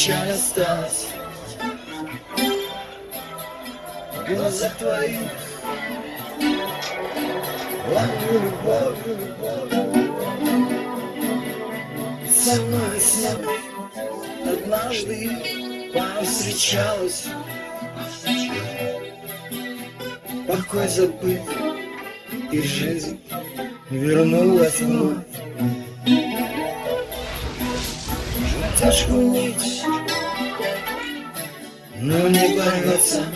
печаль осталась В глазах твоих Ловлю любовь, любовь Со мной снова однажды повстречалась. Покой забыт и жизнь вернулась вновь Тяжкую нить, но не порвется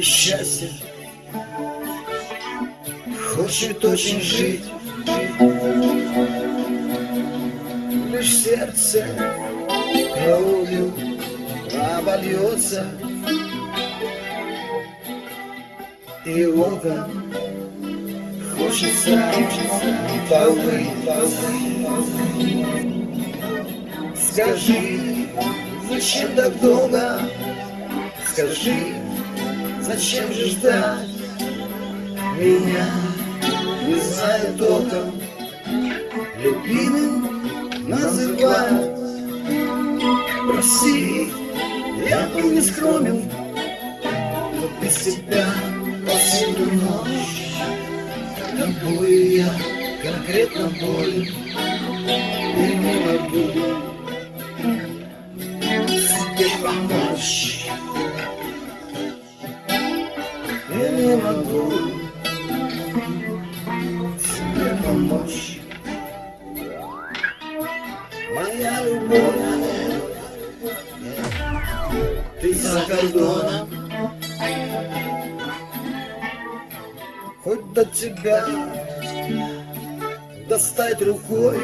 счастье. Хочет очень жить. Лишь сердце кровью обольется. И око хочется повыть, Скажи, зачем так долго? Скажи, зачем же ждать меня? Не знаю толком, любимым называют. Прости, я был не скромен, но без тебя повсюду ночь. Тобой я конкретно болен и не могу себе помочь. Я не могу себе помочь. Моя любовь, ты за кордоном, до тебя достать рукой.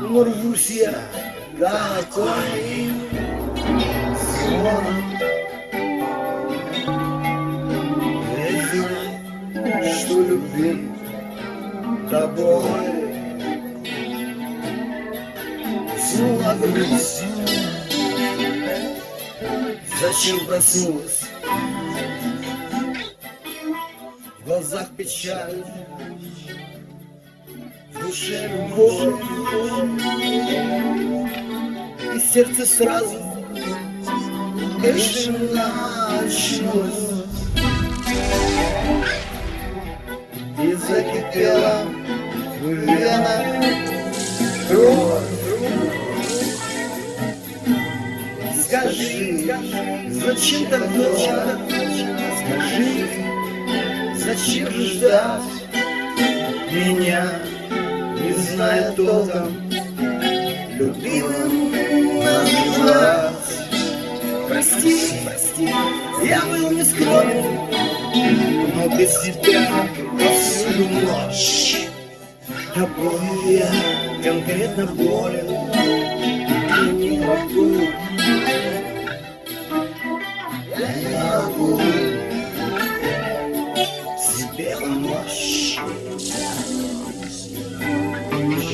Но рвусь я такой звоном. Я что любим тобой. Грусть, зачем проснулась? Глазах печаль, в душе любовь, и сердце сразу бешено очнулось. И закипела в венах кровь. Скажи, зачем так долго? Скажи, зачем ждать меня, не зная толком, любимым называть? Прости, прости, я был не скромен, но без тебя повсюду ночь. Тобой я конкретно болен и не могу.